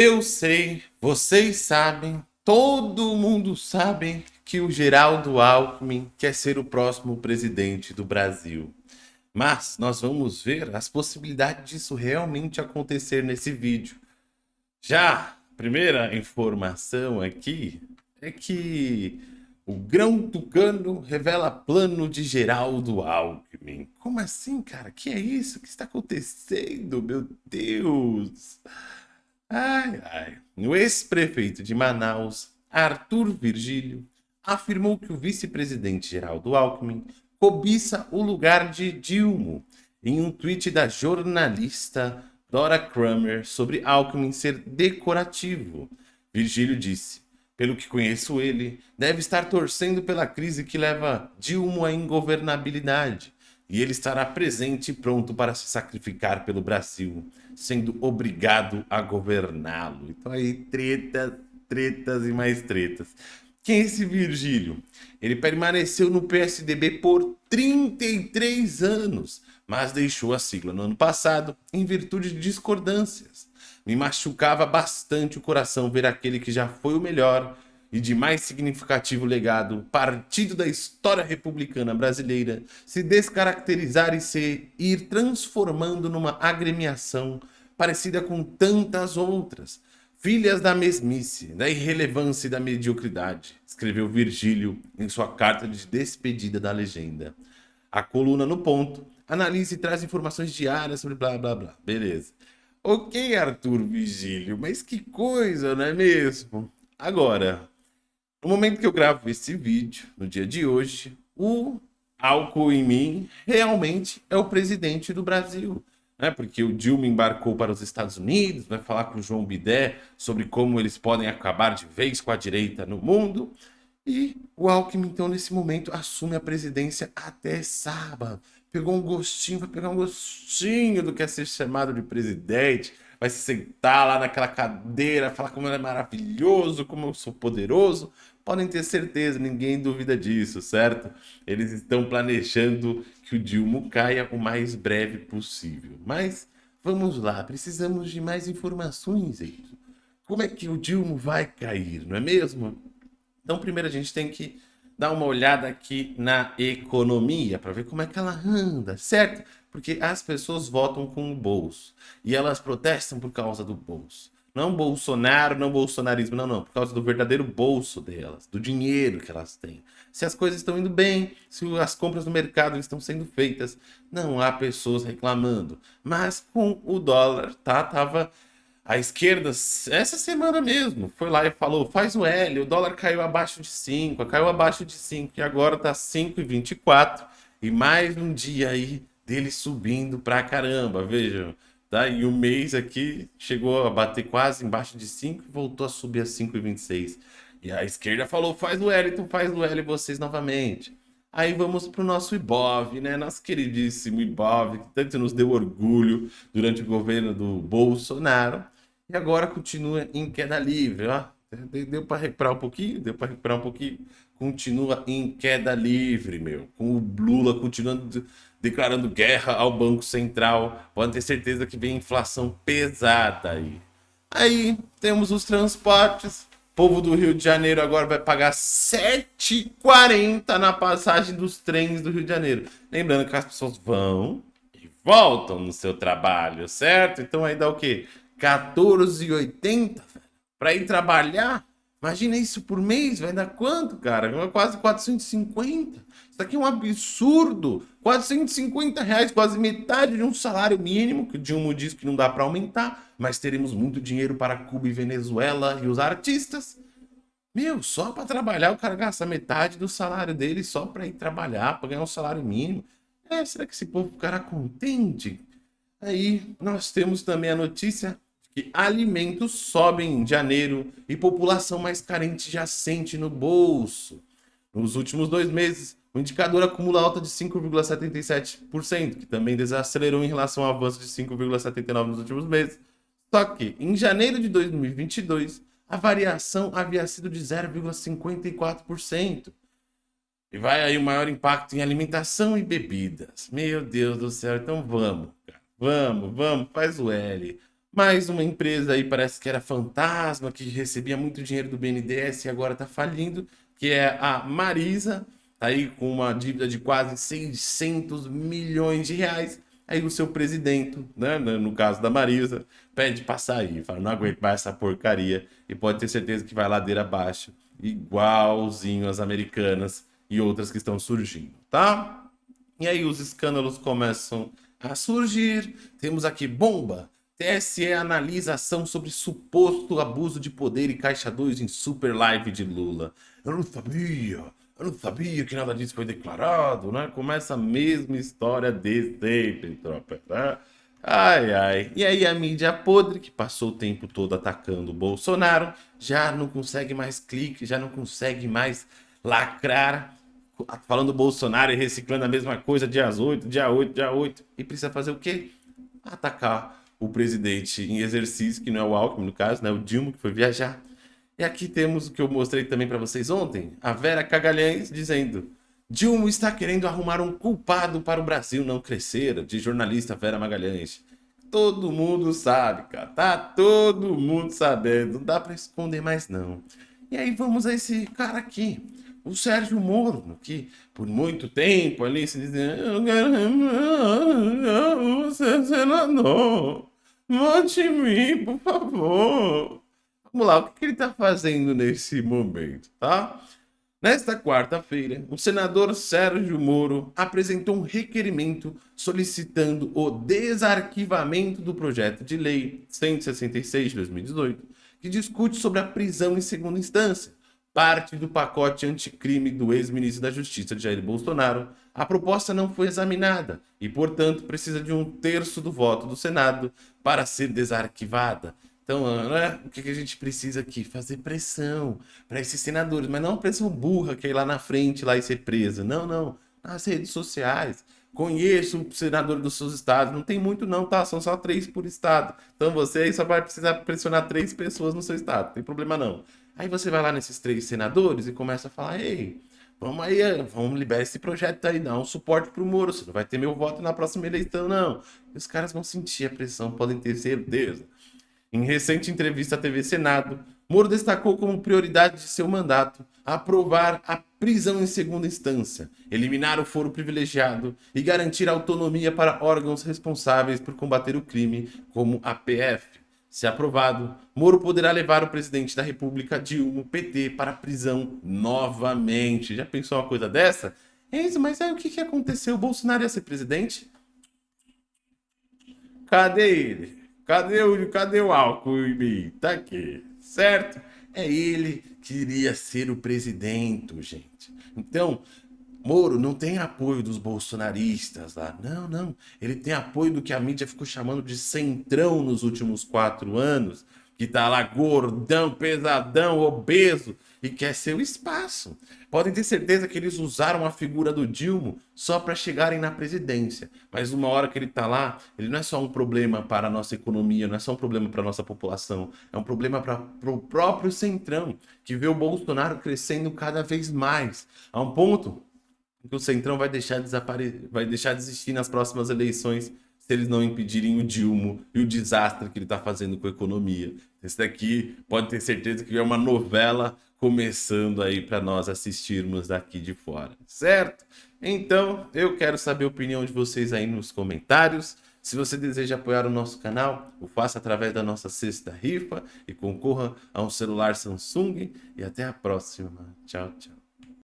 Eu sei, vocês sabem, todo mundo sabe que o Geraldo Alckmin quer ser o próximo presidente do Brasil. Mas nós vamos ver as possibilidades disso realmente acontecer nesse vídeo. Já, primeira informação aqui é que o grão tucano revela plano de Geraldo Alckmin. Como assim, cara? Que é isso? O que está acontecendo? Meu Deus! Ai, ai. O ex-prefeito de Manaus, Arthur Virgílio, afirmou que o vice-presidente Geraldo Alckmin cobiça o lugar de Dilma em um tweet da jornalista Dora Kramer sobre Alckmin ser decorativo. Virgílio disse, pelo que conheço ele, deve estar torcendo pela crise que leva Dilma à ingovernabilidade e ele estará presente e pronto para se sacrificar pelo Brasil, sendo obrigado a governá-lo. Então aí, tretas, tretas e mais tretas. Quem é esse Virgílio? Ele permaneceu no PSDB por 33 anos, mas deixou a sigla no ano passado em virtude de discordâncias. Me machucava bastante o coração ver aquele que já foi o melhor e de mais significativo legado, partido da história republicana brasileira, se descaracterizar e se ir transformando numa agremiação parecida com tantas outras, filhas da mesmice, da irrelevância e da mediocridade, escreveu Virgílio em sua carta de despedida da legenda. A coluna no ponto analisa e traz informações diárias sobre blá blá blá. Beleza. Ok, Arthur Virgílio, mas que coisa, não é mesmo? Agora, no momento que eu gravo esse vídeo, no dia de hoje, o álcool em mim realmente é o presidente do Brasil. Né? Porque o Dilma embarcou para os Estados Unidos, vai falar com o João Bidé sobre como eles podem acabar de vez com a direita no mundo. E o Alckmin, então, nesse momento, assume a presidência até sábado. Pegou um gostinho, vai pegar um gostinho do que é ser chamado de presidente vai se sentar lá naquela cadeira, falar como ele é maravilhoso, como eu sou poderoso. Podem ter certeza, ninguém duvida disso, certo? Eles estão planejando que o Dilma caia o mais breve possível. Mas vamos lá, precisamos de mais informações aí. Como é que o Dilma vai cair, não é mesmo? Então primeiro a gente tem que dar uma olhada aqui na economia para ver como é que ela anda, certo? Porque as pessoas votam com o bolso e elas protestam por causa do bolso. Não Bolsonaro, não bolsonarismo, não, não. Por causa do verdadeiro bolso delas, do dinheiro que elas têm. Se as coisas estão indo bem, se as compras no mercado estão sendo feitas, não há pessoas reclamando. Mas com o dólar, tá? Tava a esquerda, essa semana mesmo, foi lá e falou, faz o L, o dólar caiu abaixo de 5, caiu abaixo de 5 e agora tá 5,24 e mais um dia aí dele subindo pra caramba, vejam. Tá? E o mês aqui chegou a bater quase embaixo de 5 e voltou a subir a 5,26. E a esquerda falou, faz o L, então faz o L vocês novamente. Aí vamos para o nosso Ibov, né? Nosso queridíssimo Ibov, que tanto nos deu orgulho durante o governo do Bolsonaro. E agora continua em queda livre, ó. Deu para recuperar um pouquinho? Deu para recuperar um pouquinho? Continua em queda livre, meu. Com o Lula continuando declarando guerra ao Banco Central. Pode ter certeza que vem inflação pesada aí. Aí temos os transportes. O povo do Rio de Janeiro agora vai pagar 7,40 na passagem dos trens do Rio de Janeiro. Lembrando que as pessoas vão e voltam no seu trabalho, certo? Então aí dá o quê? 14,80 para ir trabalhar. Imagina isso por mês, vai dar quanto, cara? Quase 450. Isso aqui é um absurdo. 450 reais, quase metade de um salário mínimo, que o Dilma diz que não dá para aumentar, mas teremos muito dinheiro para Cuba e Venezuela e os artistas. Meu, só para trabalhar o cara gasta metade do salário dele só para ir trabalhar, para ganhar um salário mínimo. É, será que esse povo ficará contente? Aí nós temos também a notícia que alimentos sobem em janeiro e população mais carente já sente no bolso. Nos últimos dois meses, o indicador acumula alta de 5,77%, que também desacelerou em relação ao avanço de 5,79% nos últimos meses. Só que, em janeiro de 2022, a variação havia sido de 0,54%. E vai aí o maior impacto em alimentação e bebidas. Meu Deus do céu, então vamos, cara. Vamos, vamos, faz o L. Mais uma empresa aí parece que era fantasma, que recebia muito dinheiro do BNDES e agora está falindo, que é a Marisa, aí com uma dívida de quase 600 milhões de reais. Aí o seu presidente, né, no caso da Marisa, pede para sair, fala, não aguento mais essa porcaria e pode ter certeza que vai ladeira abaixo, igualzinho as americanas e outras que estão surgindo, tá? E aí os escândalos começam a surgir. Temos aqui bomba. TSE analisa ação sobre suposto abuso de poder e caixa 2 em super live de Lula. Eu não sabia, eu não sabia que nada disso foi declarado, né? Começa a mesma história de sempre, tropa, né? Ai, ai. E aí a mídia podre, que passou o tempo todo atacando o Bolsonaro, já não consegue mais clique, já não consegue mais lacrar, falando Bolsonaro e reciclando a mesma coisa dia 8, dia 8, dia 8. E precisa fazer o quê? Atacar o presidente em exercício, que não é o Alckmin, no caso, né? O Dilma, que foi viajar. E aqui temos o que eu mostrei também para vocês ontem, a Vera Cagalhães dizendo Dilma está querendo arrumar um culpado para o Brasil não crescer, de jornalista Vera Magalhães. Todo mundo sabe, cara. Tá todo mundo sabendo. Não dá para esconder mais, não. E aí vamos a esse cara aqui, o Sérgio Moro, que por muito tempo ali se dizia eu quero ser senador. Vote em mim, por favor. Vamos lá, o que ele está fazendo nesse momento, tá? Nesta quarta-feira, o senador Sérgio Moro apresentou um requerimento solicitando o desarquivamento do projeto de lei 166 de 2018, que discute sobre a prisão em segunda instância, parte do pacote anticrime do ex-ministro da Justiça Jair Bolsonaro. A proposta não foi examinada e, portanto, precisa de um terço do voto do Senado para ser desarquivada. Então, né, o que, a gente precisa aqui? Fazer pressão para esses senadores, mas não pressão burra que é ir lá na frente lá e ser preso. Não, não. Nas redes sociais. Conheço o senador dos seus estados. Não tem muito não, tá? São só três por estado. Então você aí só vai precisar pressionar três pessoas no seu estado. Não tem problema não. Aí você vai lá nesses três senadores e começa a falar, ei, vamos aí, vamos liberar esse projeto aí, dá um suporte pro Moro. Você não vai ter meu voto na próxima eleição, não. E os caras vão sentir a pressão, podem ter certeza. Em recente entrevista à TV Senado, Moro destacou como prioridade de seu mandato aprovar a prisão em segunda instância, eliminar o foro privilegiado e garantir autonomia para órgãos responsáveis por combater o crime, como a PF. Se aprovado, Moro poderá levar o presidente da República, Dilma, PT, para a prisão novamente. Já pensou uma coisa dessa? Enzo, mas aí o que, que aconteceu? O Bolsonaro ia ser presidente? Cadê ele? Cadê o, cadê o álcool em mim? Tá aqui, certo? É ele que iria ser o presidente, gente. Então, Moro não tem apoio dos bolsonaristas lá. Não, não. Ele tem apoio do que a mídia ficou chamando de centrão nos últimos quatro anos, que tá lá gordão, pesadão, obeso e quer seu espaço. Podem ter certeza que eles usaram a figura do Dilma só para chegarem na presidência. Mas uma hora que ele tá lá, ele não é só um problema para a nossa economia, não é só um problema para a nossa população, é um problema para o próprio Centrão, que vê o Bolsonaro crescendo cada vez mais, a um ponto que o Centrão vai deixar, desapare... vai deixar de existir nas próximas eleições se eles não impedirem o Dilma e o desastre que ele está fazendo com a economia. Esse daqui pode ter certeza que é uma novela começando aí para nós assistirmos daqui de fora, certo? Então, eu quero saber a opinião de vocês aí nos comentários. Se você deseja apoiar o nosso canal, o faça através da nossa sexta rifa e concorra a um celular Samsung. E até a próxima. Tchau, tchau.